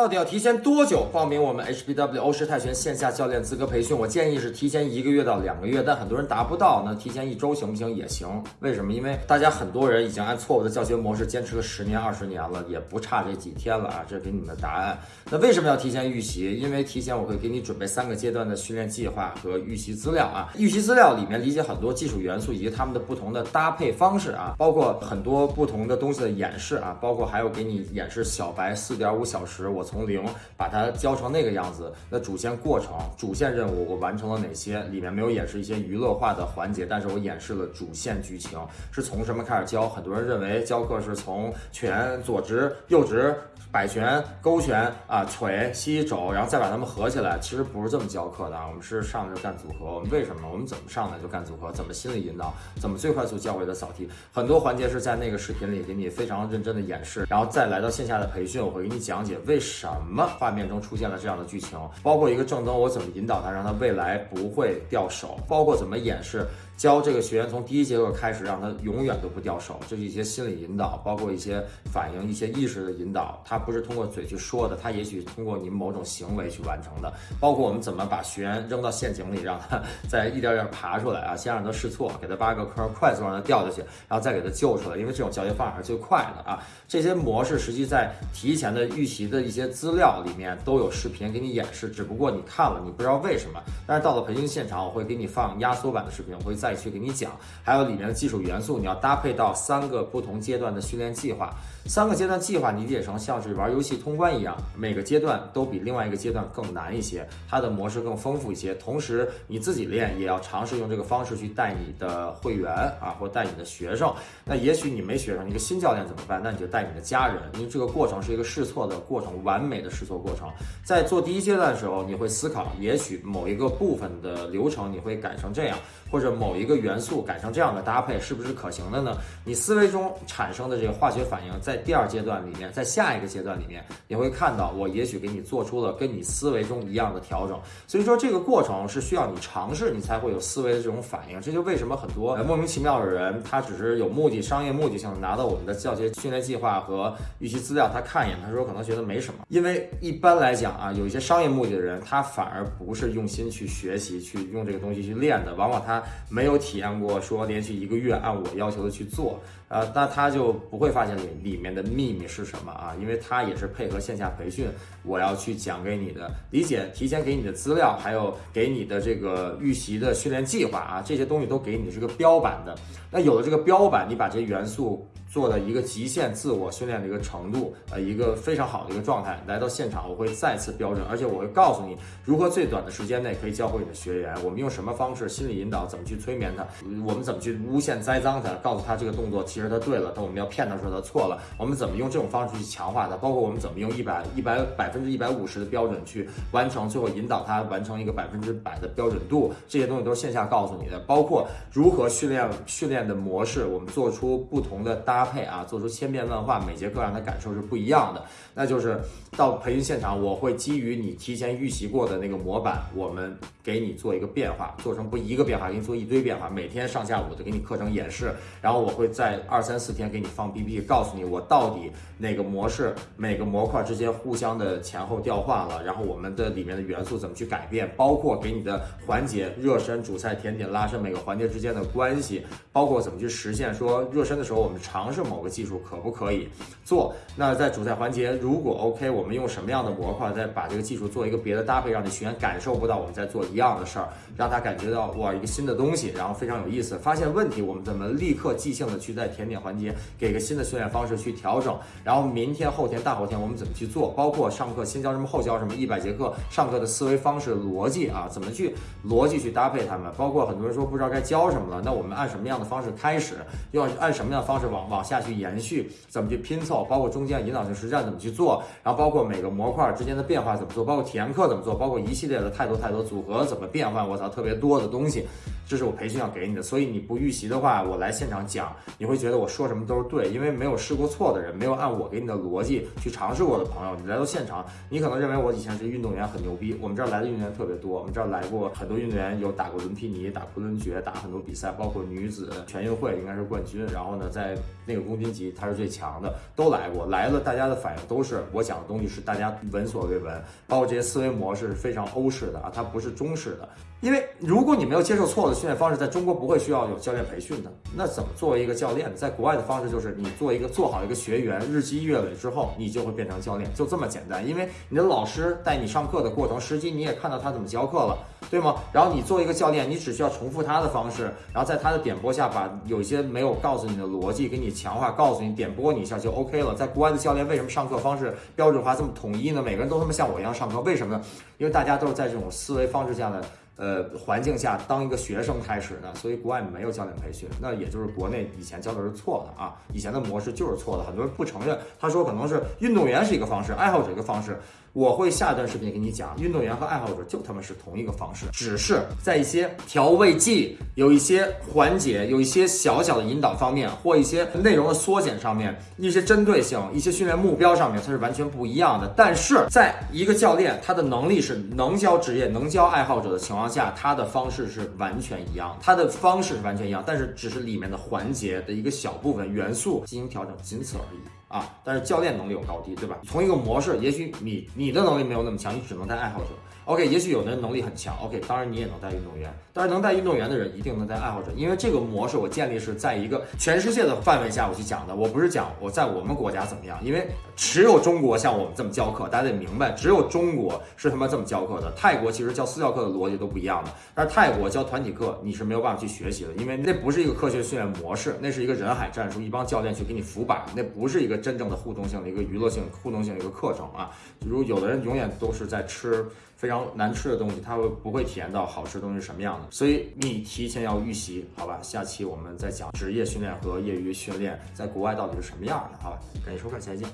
到底要提前多久报名我们 HBW 欧式泰拳线下教练资格培训？我建议是提前一个月到两个月，但很多人达不到，那提前一周行不行？也行。为什么？因为大家很多人已经按错误的教学模式坚持了十年、二十年了，也不差这几天了啊！这给你们的答案。那为什么要提前预习？因为提前我会给你准备三个阶段的训练计划和预习资料啊。预习资料里面理解很多技术元素以及他们的不同的搭配方式啊，包括很多不同的东西的演示啊，包括还有给你演示小白四点五小时我。从零把它教成那个样子，那主线过程、主线任务我完成了哪些？里面没有演示一些娱乐化的环节，但是我演示了主线剧情是从什么开始教。很多人认为教课是从拳左直右直。摆拳、勾拳啊、腿、膝、肘，然后再把它们合起来，其实不是这么教课的。我们是上来就干组合。我们为什么？我们怎么上来就干组合？怎么心理引导？怎么最快速教会的扫题？很多环节是在那个视频里给你非常认真的演示，然后再来到线下的培训，我会给你讲解为什什么画面中出现了这样的剧情，包括一个正灯我怎么引导它，让它未来不会掉手，包括怎么演示。教这个学员从第一节课开始，让他永远都不掉手，这是一些心理引导，包括一些反应、一些意识的引导。他不是通过嘴去说的，他也许通过你某种行为去完成的。包括我们怎么把学员扔到陷阱里，让他 再一点点爬出来啊，先让他试错，给他扒个坑，快速让他掉下去，然后再给他救出来。因为这种教学方法是最快的啊。这些模式实际在提前的预习的一些资料里面都有视频给你演示，只不过你看了你不知道为什么。但是到了培训现场，我会给你放压缩版的视频，我会再。再去给你讲，还有里面的技术元素，你要搭配到三个不同阶段的训练计划。三个阶段计划，理解成像是玩游戏通关一样，每个阶段都比另外一个阶段更难一些，它的模式更丰富一些。同时，你自己练也要尝试用这个方式去带你的会员啊，或带你的学生。那也许你没学生，一个新教练怎么办？那你就带你的家人，因为这个过程是一个试错的过程，完美的试错过程。在做第一阶段的时候，你会思考，也许某一个部分的流程你会改成这样，或者某一个元素改成这样的搭配，是不是可行的呢？你思维中产生的这个化学反应在。第二阶段里面，在下一个阶段里面，你会看到我也许给你做出了跟你思维中一样的调整。所以说这个过程是需要你尝试，你才会有思维的这种反应。这就为什么很多莫名其妙的人，他只是有目的、商业目的性的拿到我们的教学训练计划和预期资料，他看一眼，他说可能觉得没什么。因为一般来讲啊，有一些商业目的的人，他反而不是用心去学习、去用这个东西去练的，往往他没有体验过说连续一个月按我要求的去做。呃，那他就不会发现里里里面的秘密是什么啊？因为他也是配合线下培训，我要去讲给你的，理解提前给你的资料，还有给你的这个预习的训练计划啊，这些东西都给你是个标版的。那有了这个标版，你把这些元素。做的一个极限自我训练的一个程度，呃，一个非常好的一个状态。来到现场，我会再次标准，而且我会告诉你如何最短的时间内可以教会你的学员。我们用什么方式心理引导，怎么去催眠他，我们怎么去诬陷栽赃他，告诉他这个动作其实他对了，但我们要骗他说他错了。我们怎么用这种方式去强化他？包括我们怎么用一百一百百分之一百五十的标准去完成，最后引导他完成一个百分之百的标准度，这些东西都是线下告诉你的。包括如何训练训练的模式，我们做出不同的搭配啊，做出。千变万化，每节课让他感受是不一样的。那就是到培训现场，我会基于你提前预习过的那个模板，我们给你做一个变化，做成不一个变化，给你做一堆变化。每天上下午的给你课程演示，然后我会在二三四天给你放 BP，告诉你我到底哪个模式每个模块之间互相的前后调换了，然后我们的里面的元素怎么去改变，包括给你的环节热身、主菜、甜点、拉伸每个环节之间的关系，包括怎么去实现说热身的时候我们尝试某个技术可不可以做。那在主菜环节。如果 OK，我们用什么样的模块再把这个技术做一个别的搭配，让你学员感受不到我们在做一样的事儿，让他感觉到哇一个新的东西，然后非常有意思。发现问题，我们怎么立刻即兴的去在甜点环节给个新的训练方式去调整？然后明天、后天、大后天我们怎么去做？包括上课先教什么，后教什么，一百节课上课的思维方式、逻辑啊，怎么去逻辑去搭配他们？包括很多人说不知道该教什么了，那我们按什么样的方式开始？要按什么样的方式往往下去延续？怎么去拼凑？包括中间引导性实战怎么去做？然后包括每个模块之间的变化怎么做，包括体验课怎么做，包括一系列的太多太多组合怎么变换，我操，特别多的东西，这是我培训要给你的。所以你不预习的话，我来现场讲，你会觉得我说什么都是对，因为没有试过错错的人，没有按我给你的逻辑去尝试过的朋友，你来到现场，你可能认为我以前是运动员很牛逼。我们这儿来的运动员特别多，我们这儿来过很多运动员，有打过伦皮尼，打昆仑决，打很多比赛，包括女子全运会应该是冠军。然后呢，在那个公斤级他是最强的，都来过，来了，大家的反应都是我讲的东西是大家闻所未闻，包括这些思维模式是非常欧式的啊，它不是中式的。因为如果你没有接受错误的训练方式，在中国不会需要有教练培训的。那怎么作为一个教练？在国外的方式就是你做一个做好一个学员，日积月累之后，你就会变成教练，就这么简单。因为你的老师带你上课的过程，实际你也看到他怎么教课了，对吗？然后你做一个教练，你只需要重复他的方式，然后在他的点拨下，把有一些没有告诉你的逻辑给你强化，告诉你点拨你一下就 OK 了。在国外的教练为什么上课方式标准化这么统一呢？每个人都他妈像我一样上课，为什么呢？因为大家都是在这种思维方式下的。呃，环境下当一个学生开始的，所以国外没有教练培训，那也就是国内以前教的是错的啊，以前的模式就是错的，很多人不承认，他说可能是运动员是一个方式，爱好者一个方式。我会下一段视频给你讲，运动员和爱好者就他们是同一个方式，只是在一些调味剂、有一些环节、有一些小小的引导方面，或一些内容的缩减上面，一些针对性、一些训练目标上面，它是完全不一样的。但是，在一个教练他的能力是能教职业、能教爱好者的情况下，他的方式是完全一样，他的方式是完全一样，但是只是里面的环节的一个小部分元素进行调整，仅此而已。啊，但是教练能力有高低，对吧？从一个模式，也许你你的能力没有那么强，你只能带爱好者。OK，也许有的人能力很强，OK，当然你也能带运动员，但是能带运动员的人一定能带爱好者，因为这个模式我建立是在一个全世界的范围下我去讲的，我不是讲我在我们国家怎么样，因为只有中国像我们这么教课，大家得明白，只有中国是他妈这么教课的。泰国其实教私教课的逻辑都不一样的，但是泰国教团体课你是没有办法去学习的，因为那不是一个科学训练模式，那是一个人海战术，一帮教练去给你扶板，那不是一个真正的互动性的一个娱乐性互动性的一个课程啊。如有的人永远都是在吃。非常难吃的东西，它会不会体验到好吃的东西是什么样的？所以你提前要预习，好吧？下期我们再讲职业训练和业余训练在国外到底是什么样的，好吧？感谢收看，下期见。